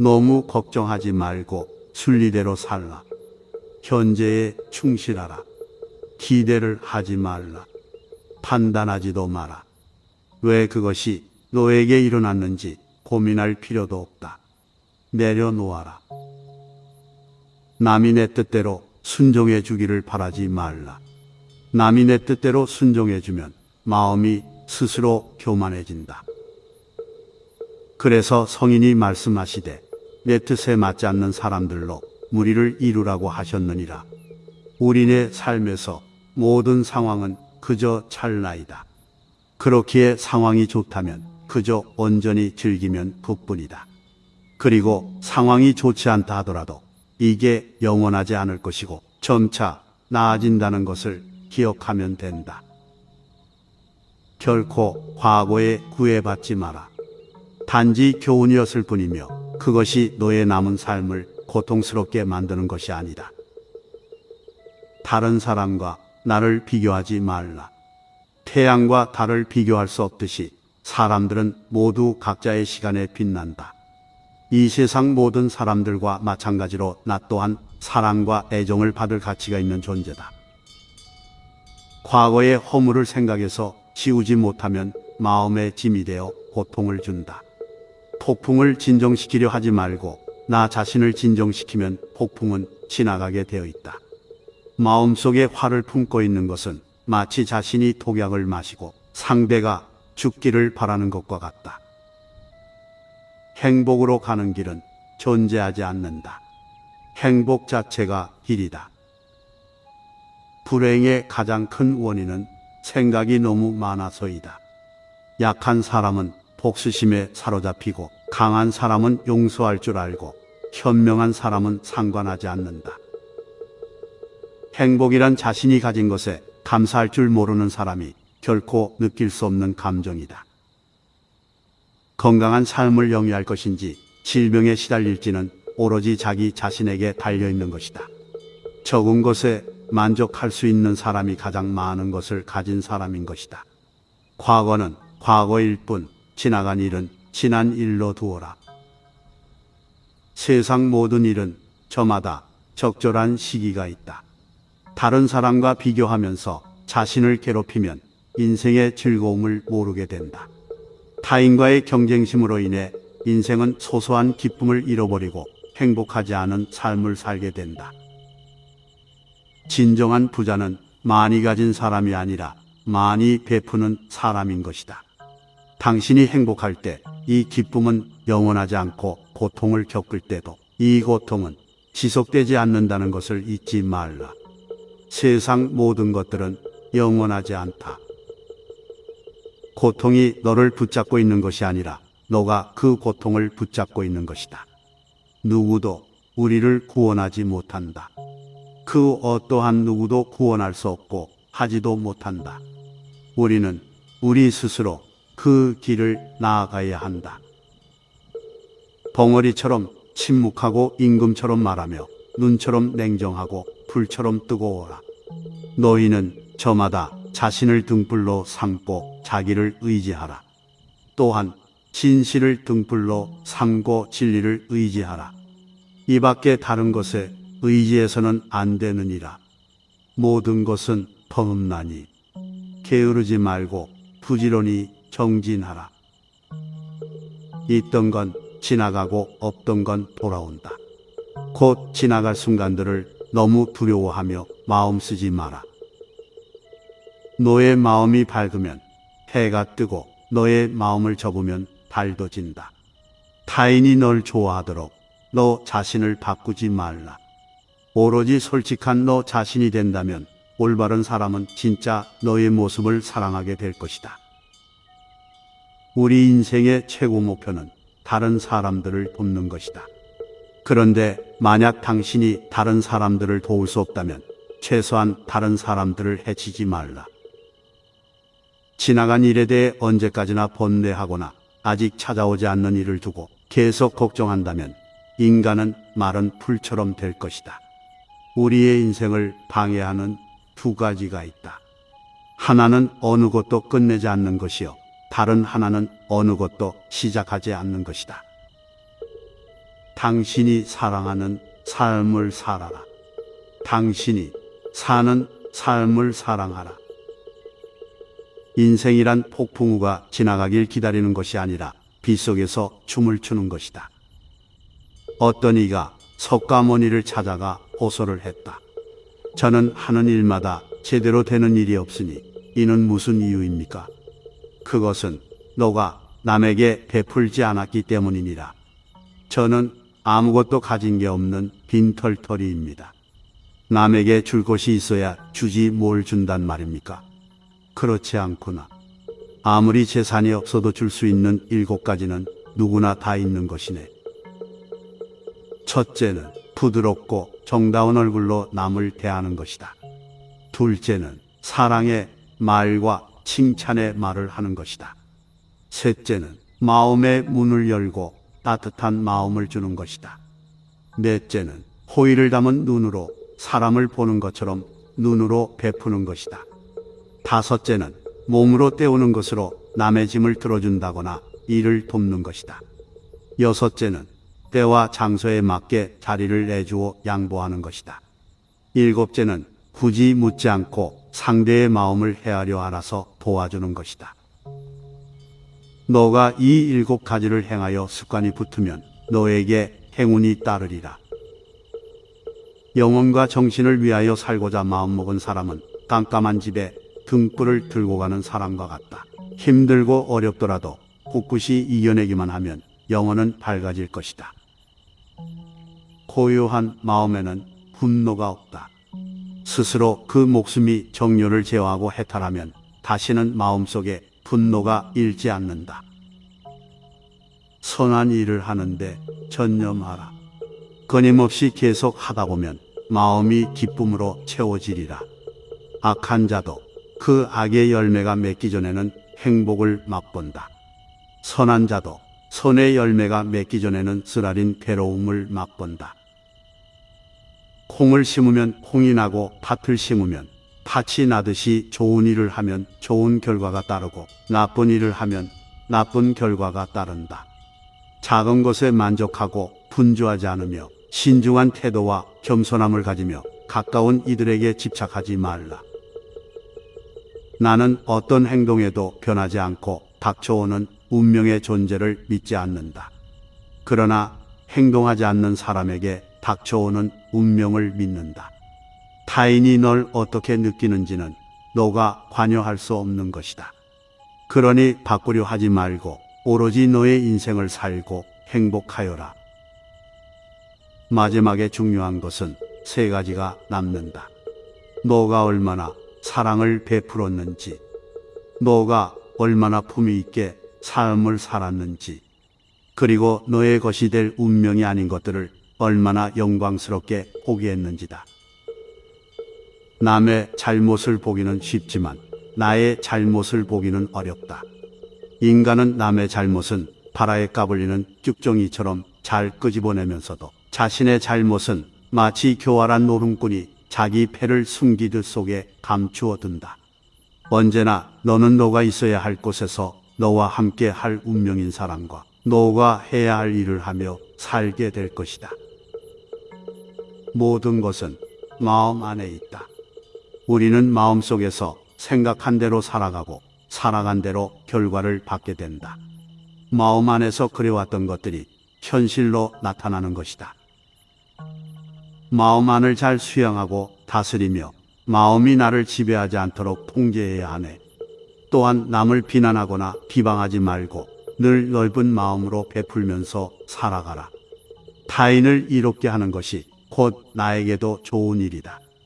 너무 걱정하지 말고 순리대로 살라. 현재에 충실하라. 기대를 하지 말라. 판단하지도 마라. 왜 그것이 너에게 일어났는지 고민할 필요도 없다. 내려놓아라. 남이 내 뜻대로 순종해 주기를 바라지 말라. 남이 내 뜻대로 순종해 주면 마음이 스스로 교만해진다. 그래서 성인이 말씀하시되 내 뜻에 맞지 않는 사람들로 무리를 이루라고 하셨느니라. 우리네 삶에서 모든 상황은 그저 찰나이다. 그렇기에 상황이 좋다면 그저 온전히 즐기면 그뿐이다. 그리고 상황이 좋지 않다 하더라도 이게 영원하지 않을 것이고 점차 나아진다는 것을 기억하면 된다. 결코 과거에 구애받지 마라. 단지 교훈이었을 뿐이며 그것이 너의 남은 삶을 고통스럽게 만드는 것이 아니다. 다른 사람과 나를 비교하지 말라. 태양과 달을 비교할 수 없듯이 사람들은 모두 각자의 시간에 빛난다. 이 세상 모든 사람들과 마찬가지로 나 또한 사랑과 애정을 받을 가치가 있는 존재다. 과거의 허물을 생각해서 지우지 못하면 마음의 짐이 되어 고통을 준다. 폭풍을 진정시키려 하지 말고 나 자신을 진정시키면 폭풍은 지나가게 되어 있다. 마음속에 화를 품고 있는 것은 마치 자신이 독약을 마시고 상대가 죽기를 바라는 것과 같다. 행복으로 가는 길은 존재하지 않는다. 행복 자체가 길이다. 불행의 가장 큰 원인은 생각이 너무 많아서이다. 약한 사람은 복수심에 사로잡히고 강한 사람은 용서할 줄 알고 현명한 사람은 상관하지 않는다. 행복이란 자신이 가진 것에 감사할 줄 모르는 사람이 결코 느낄 수 없는 감정이다. 건강한 삶을 영위할 것인지 질병에 시달릴지는 오로지 자기 자신에게 달려 있는 것이다. 적은 것에 만족할 수 있는 사람이 가장 많은 것을 가진 사람인 것이다. 과거는 과거일 뿐 지나간 일은 지난 일로 두어라. 세상 모든 일은 저마다 적절한 시기가 있다. 다른 사람과 비교하면서 자신을 괴롭히면 인생의 즐거움을 모르게 된다. 타인과의 경쟁심으로 인해 인생은 소소한 기쁨을 잃어버리고 행복하지 않은 삶을 살게 된다. 진정한 부자는 많이 가진 사람이 아니라 많이 베푸는 사람인 것이다. 당신이 행복할 때 이 기쁨은 영원하지 않고 고통을 겪을 때도 이 고통은 지속되지 않는다는 것을 잊지 말라. 세상 모든 것들은 영원하지 않다. 고통이 너를 붙잡고 있는 것이 아니라 너가 그 고통을 붙잡고 있는 것이다. 누구도 우리를 구원하지 못한다. 그 어떠한 누구도 구원할 수 없고 하지도 못한다. 우리는 우리 스스로 그 길을 나아가야 한다. 벙어리처럼 침묵하고 임금처럼 말하며 눈처럼 냉정하고 불처럼 뜨거워라. 너희는 저마다 자신을 등불로 삼고 자기를 의지하라. 또한 진실을 등불로 삼고 진리를 의지하라. 이 밖에 다른 것에 의지해서는 안 되느니라. 모든 것은 범음나니 게으르지 말고 부지런히 정진하라. 있던 건 지나가고 없던 건 돌아온다. 곧 지나갈 순간들을 너무 두려워하며 마음 쓰지 마라. 너의 마음이 밝으면 해가 뜨고 너의 마음을 접으면 달도 진다. 타인이 널 좋아하도록 너 자신을 바꾸지 말라. 오로지 솔직한 너 자신이 된다면 올바른 사람은 진짜 너의 모습을 사랑하게 될 것이다. 우리 인생의 최고 목표는 다른 사람들을 돕는 것이다. 그런데 만약 당신이 다른 사람들을 도울 수 없다면 최소한 다른 사람들을 해치지 말라. 지나간 일에 대해 언제까지나 번뇌하거나 아직 찾아오지 않는 일을 두고 계속 걱정한다면 인간은 마른 풀처럼 될 것이다. 우리의 인생을 방해하는 두 가지가 있다. 하나는 어느 것도 끝내지 않는 것이요. 다른 하나는 어느 것도 시작하지 않는 것이다. 당신이 사랑하는 삶을 살아라. 당신이 사는 삶을 사랑하라. 인생이란 폭풍우가 지나가길 기다리는 것이 아니라 빗속에서 춤을 추는 것이다. 어떤 이가 석가모니를 찾아가 호소를 했다. 저는 하는 일마다 제대로 되는 일이 없으니 이는 무슨 이유입니까? 그것은 너가 남에게 베풀지 않았기 때문이니라. 저는 아무것도 가진 게 없는 빈털터리입니다. 남에게 줄 것이 있어야 주지 뭘 준단 말입니까? 그렇지 않구나. 아무리 재산이 없어도 줄 수 있는 일곱 가지는 누구나 다 있는 것이네. 첫째는 부드럽고 정다운 얼굴로 남을 대하는 것이다. 둘째는 사랑의 말과 칭찬의 말을 하는 것이다. 셋째는 마음의 문을 열고 따뜻한 마음을 주는 것이다. 넷째는 호의를 담은 눈으로 사람을 보는 것처럼 눈으로 베푸는 것이다. 다섯째는 몸으로 때우는 것으로 남의 짐을 들어준다거나 일을 돕는 것이다. 여섯째는 때와 장소에 맞게 자리를 내주어 양보하는 것이다. 일곱째는 굳이 묻지 않고 상대의 마음을 헤아려 알아서 도와주는 것이다. 너가 이 일곱 가지를 행하여 습관이 붙으면 너에게 행운이 따르리라. 영혼과 정신을 위하여 살고자 마음먹은 사람은 깜깜한 집에 등불을 들고 가는 사람과 같다. 힘들고 어렵더라도 꿋꿋이 이겨내기만 하면 영혼은 밝아질 것이다. 고요한 마음에는 분노가 없다. 스스로 그 목숨이 정료를 제어하고 해탈하면 다시는 마음속에 분노가 일지 않는다. 선한 일을 하는데 전념하라. 끊임없이 계속 하다 보면 마음이 기쁨으로 채워지리라. 악한 자도 그 악의 열매가 맺기 전에는 행복을 맛본다. 선한 자도 선의 열매가 맺기 전에는 쓰라린 괴로움을 맛본다. 콩을 심으면 콩이 나고 팥을 심으면 팥이 나듯이 좋은 일을 하면 좋은 결과가 따르고 나쁜 일을 하면 나쁜 결과가 따른다. 작은 것에 만족하고 분주하지 않으며 신중한 태도와 겸손함을 가지며 가까운 이들에게 집착하지 말라. 나는 어떤 행동에도 변하지 않고 닥쳐오는 운명의 존재를 믿지 않는다. 그러나 행동하지 않는 사람에게 닥쳐오는 운명을 믿는다. 타인이 널 어떻게 느끼는지는 너가 관여할 수 없는 것이다. 그러니 바꾸려 하지 말고 오로지 너의 인생을 살고 행복하여라. 마지막에 중요한 것은 세 가지가 남는다. 너가 얼마나 사랑을 베풀었는지, 너가 얼마나 품위 있게 삶을 살았는지, 그리고 너의 것이 될 운명이 아닌 것들을 얼마나 영광스럽게 포기했는지다. 남의 잘못을 보기는 쉽지만 나의 잘못을 보기는 어렵다. 인간은 남의 잘못은 바라에 까불리는 쭉정이처럼 잘 끄집어내면서도 자신의 잘못은 마치 교활한 노름꾼이 자기 패를 숨기듯 속에 감추어 둔다. 언제나 너는 너가 있어야 할 곳에서 너와 함께 할 운명인 사람과 너가 해야 할 일을 하며 살게 될 것이다. 모든 것은 마음 안에 있다. 우리는 마음 속에서 생각한 대로 살아가고 살아간 대로 결과를 받게 된다. 마음 안에서 그려왔던 것들이 현실로 나타나는 것이다. 마음 안을 잘 수양하고 다스리며 마음이 나를 지배하지 않도록 통제해야 하네. 또한 남을 비난하거나 비방하지 말고 늘 넓은 마음으로 베풀면서 살아가라. 타인을 이롭게 하는 것이 곧 나에게도 좋은 일이다.